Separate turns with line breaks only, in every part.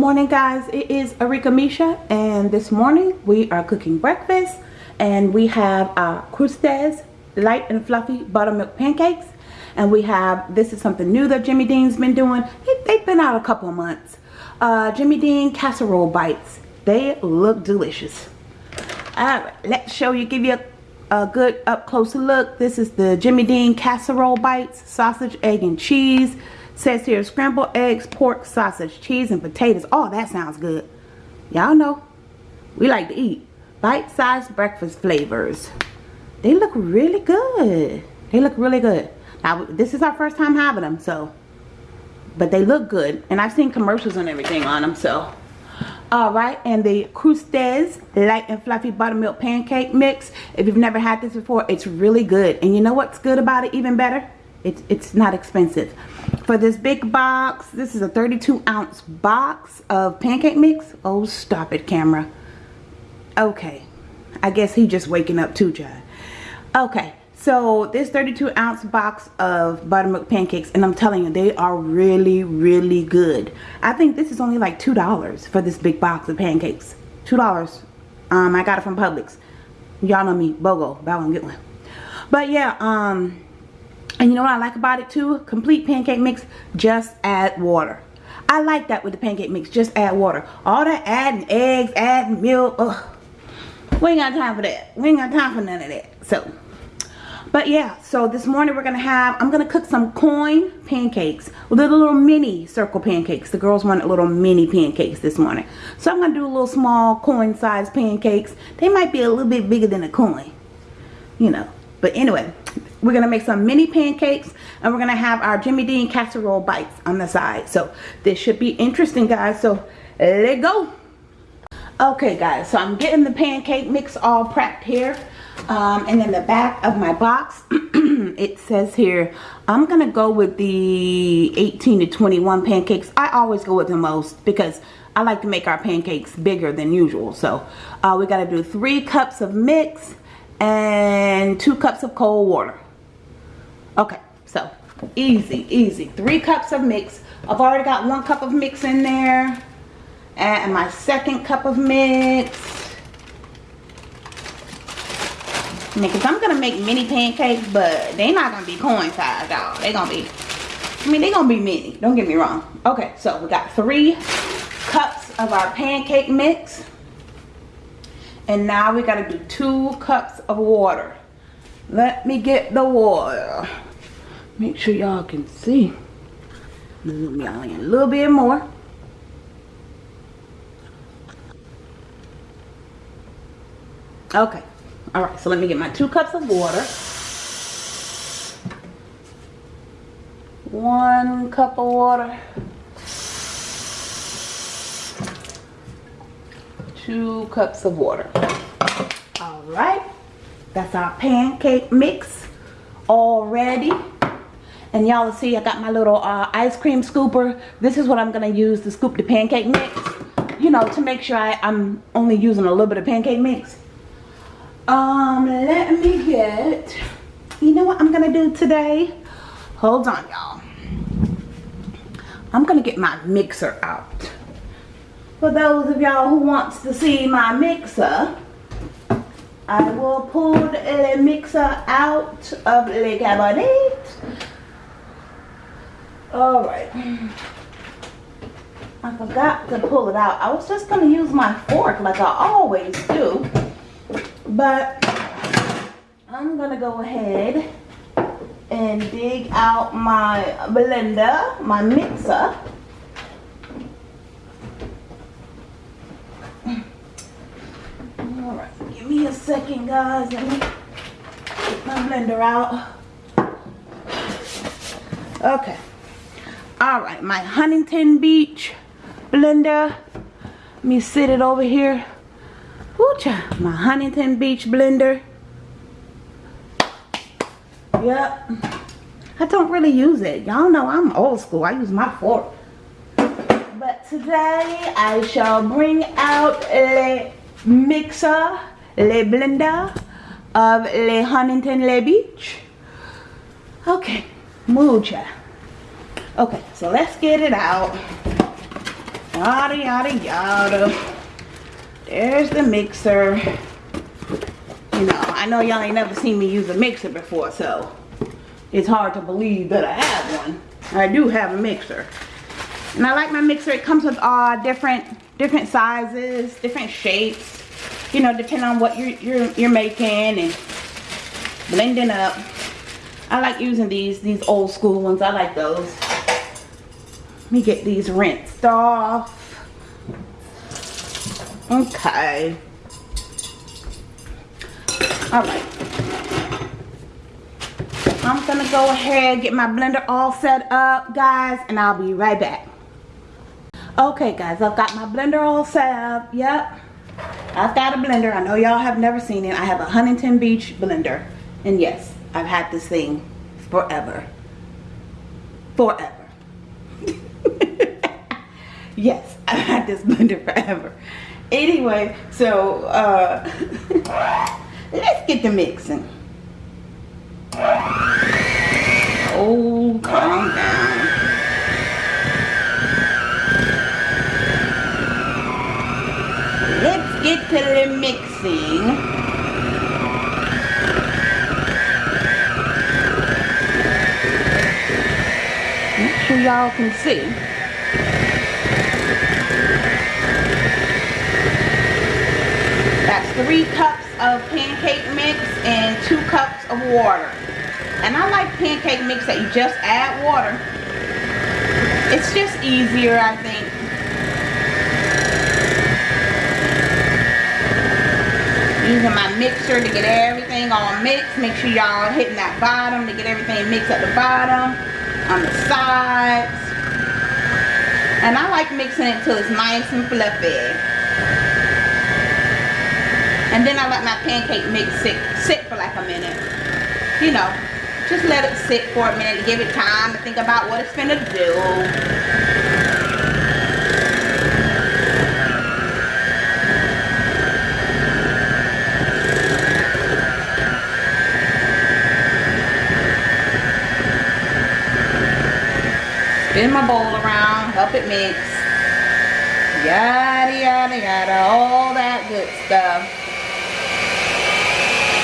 Morning guys, it is Arika Misha and this morning we are cooking breakfast and we have our Krusteaz light and fluffy buttermilk pancakes and we have, this is something new that Jimmy Dean's been doing. They've been out a couple of months. Uh, Jimmy Dean casserole bites. They look delicious. Alright, let's show you, give you a, a good up close look. This is the Jimmy Dean casserole bites, sausage, egg, and cheese Says here scrambled eggs, pork, sausage, cheese, and potatoes. Oh, that sounds good. Y'all know. We like to eat. Bite-sized breakfast flavors. They look really good. They look really good. Now, this is our first time having them, so. But they look good. And I've seen commercials and everything on them, so. Alright, and the Krusteaz Light and Fluffy Buttermilk Pancake Mix. If you've never had this before, it's really good. And you know what's good about it even better? It's, it's not expensive. For this big box this is a 32 ounce box of pancake mix. Oh stop it camera. Okay. I guess he just waking up too John. Okay. So this 32 ounce box of buttermilk pancakes and I'm telling you they are really really good. I think this is only like two dollars for this big box of pancakes. Two dollars. Um I got it from Publix. Y'all know me. BOGO. Buy one get one. But yeah um and you know what I like about it too? Complete pancake mix, just add water. I like that with the pancake mix, just add water. All that adding eggs, adding milk, ugh. We ain't got time for that. We ain't got time for none of that. So, but yeah, so this morning we're going to have, I'm going to cook some coin pancakes. Little, little mini circle pancakes. The girls wanted little mini pancakes this morning. So I'm going to do a little small coin size pancakes. They might be a little bit bigger than a coin. You know. But anyway, we're going to make some mini pancakes and we're going to have our Jimmy Dean casserole bites on the side. So this should be interesting guys. So let's go. Okay guys, so I'm getting the pancake mix all prepped here. Um, and in the back of my box, it says here, I'm going to go with the 18 to 21 pancakes. I always go with the most because I like to make our pancakes bigger than usual. So uh, we got to do three cups of mix and two cups of cold water. Okay, so easy, easy. Three cups of mix. I've already got one cup of mix in there. And my second cup of mix. Because I'm to make mini pancakes, but they're not to be coin size, y'all. They're to be, I mean, they're to be mini. Don't get me wrong. Okay, so we got three cups of our pancake mix. And now we got to do two cups of water. Let me get the water. Make sure y'all can see. Zoom y'all in a little bit more. Okay. All right, so let me get my two cups of water. One cup of water. Two cups of water. All right. That's our pancake mix already. And y'all see I got my little uh, ice cream scooper. This is what I'm going to use to scoop the pancake mix. You know, to make sure I, I'm only using a little bit of pancake mix. Um, let me get, you know what I'm going to do today? Hold on, y'all. I'm going to get my mixer out. For those of y'all who wants to see my mixer, I will pull the mixer out of the cabinet. Alright. I forgot to pull it out. I was just going to use my fork like I always do. But I'm going to go ahead and dig out my blender, my mixer. me a second, guys. Let me get my blender out. Okay. All right, my Huntington Beach blender. Let me sit it over here. Ooh, my Huntington Beach blender. Yep. I don't really use it. Y'all know I'm old school. I use my fork. But today I shall bring out a mixer Le Blender of Le Huntington Le Beach. Okay, mucha. Okay, so let's get it out. Yada, yada, yada. There's the mixer. You know, I know y'all ain't never seen me use a mixer before, so it's hard to believe that I have one. I do have a mixer. And I like my mixer. It comes with all different different sizes, different shapes. You know, depending on what you're, you're, you're making and blending up. I like using these, these old school ones. I like those. Let me get these rinsed off. Okay. All right. I'm gonna go ahead get my blender all set up, guys, and I'll be right back. Okay, guys, I've got my blender all set up. Yep. I've got a blender. I know y'all have never seen it. I have a Huntington Beach blender. And yes, I've had this thing forever. Forever. yes, I've had this blender forever. Anyway, so uh, let's get the mixing. Oh, calm down. Get mixing. Make sure y'all can see. That's three cups of pancake mix and two cups of water. And I like pancake mix that you just add water. It's just easier, I think. Using my mixer to get everything all mixed. Make sure y'all hitting that bottom to get everything mixed at the bottom, on the sides. And I like mixing it till it's nice and fluffy. And then I let my pancake mix sit, sit for like a minute. You know, just let it sit for a minute to give it time to think about what it's gonna do. Spin my bowl around, help it mix. Yada, yada, yada, all that good stuff.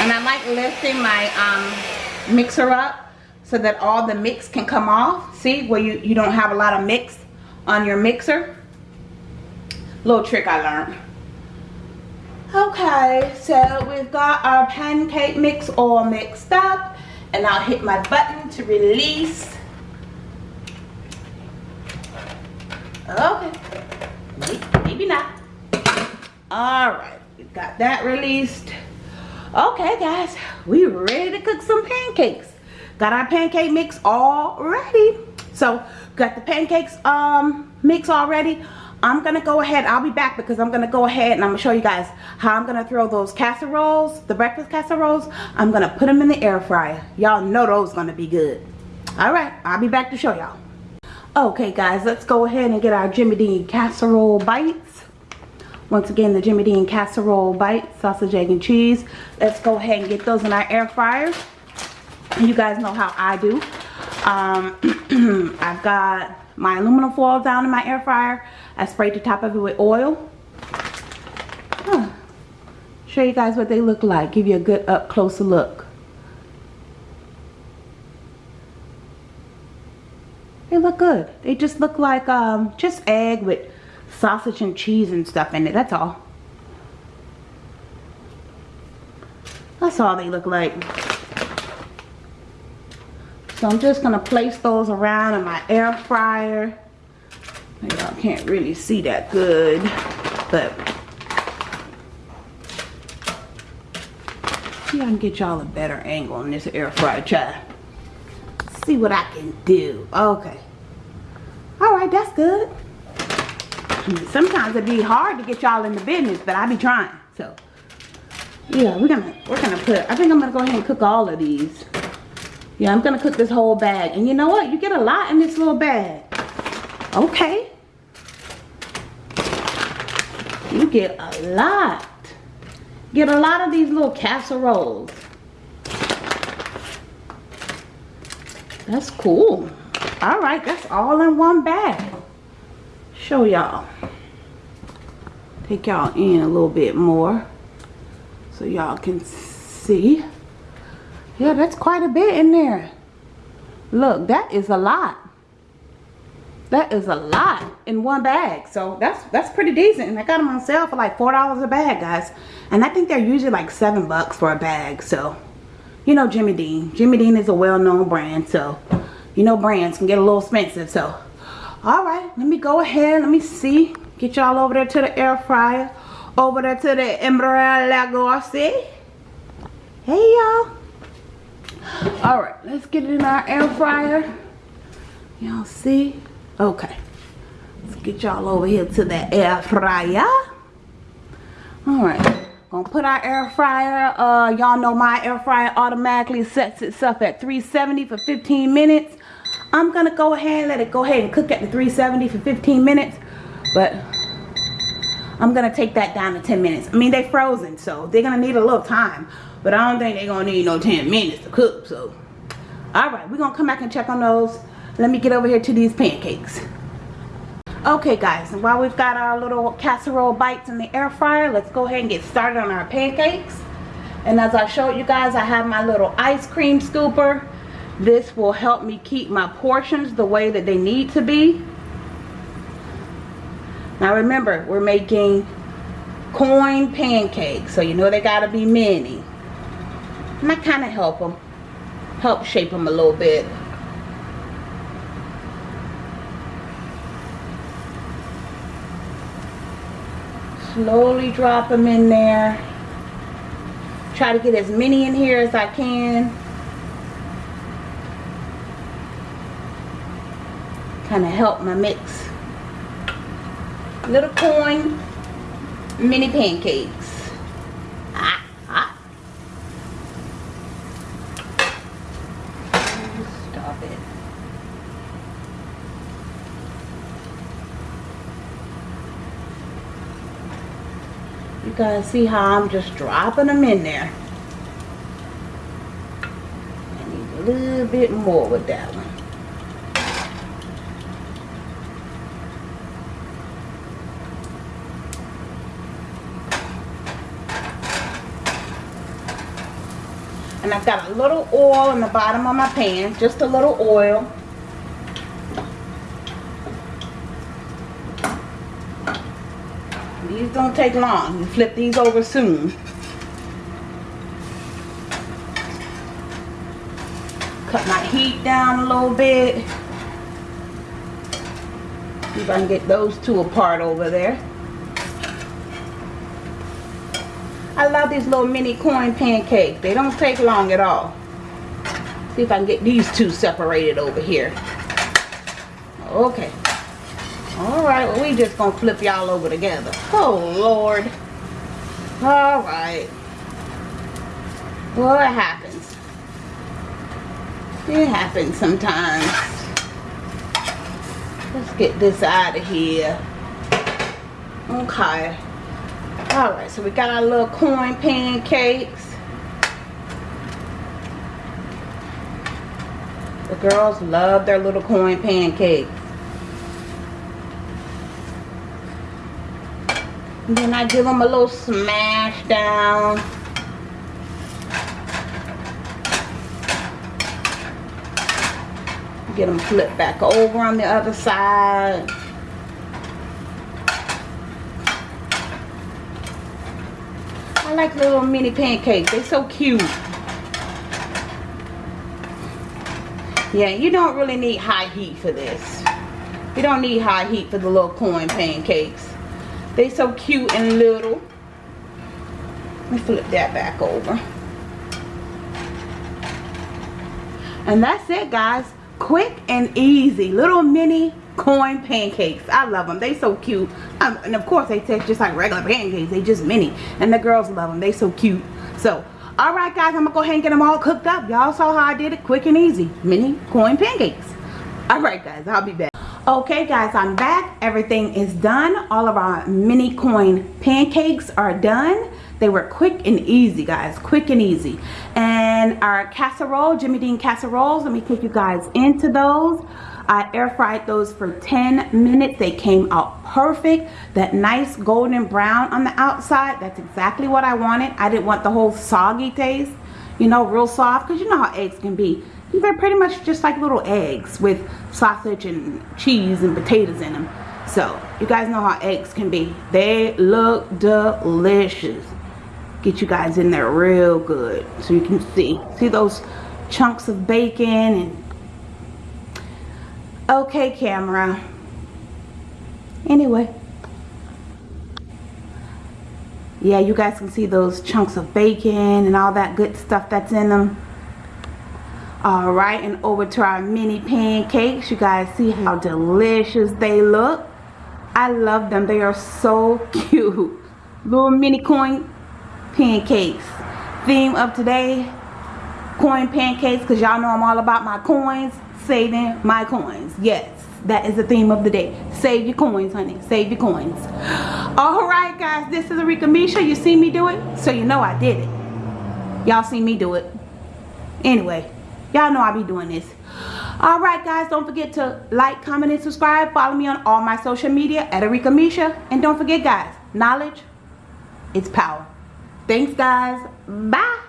And I like lifting my um, mixer up so that all the mix can come off. See, where you, you don't have a lot of mix on your mixer. Little trick I learned. Okay, so we've got our pancake mix all mixed up. And I'll hit my button to release. Okay, maybe, maybe not. All right, we got that released. Okay, guys, we ready to cook some pancakes. Got our pancake mix all ready. So, got the pancakes um mix already. I'm gonna go ahead, I'll be back because I'm gonna go ahead and I'm gonna show you guys how I'm gonna throw those casseroles, the breakfast casseroles. I'm gonna put them in the air fryer. Y'all know those gonna be good. All right, I'll be back to show y'all. Okay guys, let's go ahead and get our Jimmy Dean casserole bites. Once again, the Jimmy Dean casserole bites, sausage, egg, and cheese. Let's go ahead and get those in our air fryer. You guys know how I do. Um, I've got my aluminum foil down in my air fryer. I sprayed the top of it with oil. Huh. Show you guys what they look like. Give you a good up closer look. They look good. They just look like um, just egg with sausage and cheese and stuff in it. That's all. That's all they look like. So I'm just going to place those around in my air fryer. Y'all can't really see that good. But see I can get y'all a better angle on this air fryer. Try see what I can do. Okay. All right, that's good. Sometimes it'd be hard to get y'all in the business, but I be trying. So, yeah, we're gonna we're gonna put. I think I'm gonna go ahead and cook all of these. Yeah, I'm gonna cook this whole bag. And you know what? You get a lot in this little bag. Okay. You get a lot. Get a lot of these little casseroles. That's cool. All right, that's all in one bag. show y'all. Take y'all in a little bit more so y'all can see. Yeah, that's quite a bit in there. Look, that is a lot. That is a lot in one bag. So that's that's pretty decent. And I got them on sale for like $4 a bag, guys. And I think they're usually like 7 bucks for a bag. So, you know Jimmy Dean. Jimmy Dean is a well-known brand. So, you know brands can get a little expensive. So, all right. Let me go ahead. Let me see. Get y'all over there to the air fryer. Over there to the Embraer Lagos. Hey, y'all. All right. Let's get it in our air fryer. Y'all see? Okay. Let's get y'all over here to the air fryer. Alright. Gonna put our air fryer. Uh, y'all know my air fryer automatically sets itself at 370 for 15 minutes. I'm gonna go ahead and let it go ahead and cook at the 370 for 15 minutes. But I'm gonna take that down to 10 minutes. I mean, they're frozen, so they're gonna need a little time. But I don't think they're gonna need no 10 minutes to cook, so. Alright, we're gonna come back and check on those let me get over here to these pancakes okay guys and while we've got our little casserole bites in the air fryer let's go ahead and get started on our pancakes. And as I showed you guys I have my little ice cream scooper. This will help me keep my portions the way that they need to be. Now remember we're making coin pancakes so you know they gotta be many and I kind of help them help shape them a little bit slowly drop them in there. Try to get as many in here as I can. Kind of help my mix. Little coin mini pancakes. Ah, ah. stop it You guys see how I'm just dropping them in there. I need a little bit more with that one. And I've got a little oil in the bottom of my pan, just a little oil. These don't take long. You flip these over soon. Cut my heat down a little bit. See if I can get those two apart over there. I love these little mini coin pancakes. They don't take long at all. See if I can get these two separated over here. Okay. Alright, well we just gonna flip y'all over together. Oh Lord. Alright. Well it happens. It happens sometimes. Let's get this out of here. Okay. Alright, so we got our little coin pancakes. The girls love their little coin pancakes. Then I give them a little smash down. Get them flipped back over on the other side. I like little mini pancakes. They're so cute. Yeah, you don't really need high heat for this. You don't need high heat for the little coin pancakes. They so cute and little. Let me flip that back over. And that's it guys. Quick and easy. Little mini coin pancakes. I love them. They so cute. Um, and of course they taste just like regular pancakes. They just mini. And the girls love them. They so cute. So, alright guys. I'm going to go ahead and get them all cooked up. Y'all saw how I did it. Quick and easy. Mini coin pancakes. Alright guys. I'll be back okay guys i'm back everything is done all of our mini coin pancakes are done they were quick and easy guys quick and easy and our casserole jimmy dean casseroles let me take you guys into those I air fried those for 10 minutes. They came out perfect. That nice golden brown on the outside, that's exactly what I wanted. I didn't want the whole soggy taste, you know, real soft, because you know how eggs can be. They're pretty much just like little eggs with sausage and cheese and potatoes in them. So, you guys know how eggs can be. They look delicious. Get you guys in there real good so you can see. See those chunks of bacon and okay camera anyway yeah you guys can see those chunks of bacon and all that good stuff that's in them all right and over to our mini pancakes. You guys see how delicious they look. I love them. They are so cute. Little mini coin pancakes. Theme of today coin pancakes because y'all know I'm all about my coins saving my coins. Yes that is the theme of the day. Save your coins honey. Save your coins. All right guys this is Arika Misha. You see me do it? So you know I did it. Y'all see me do it. Anyway y'all know I be doing this. All right guys don't forget to like comment and subscribe. Follow me on all my social media at Arika Misha. And don't forget guys knowledge it's power. Thanks guys. Bye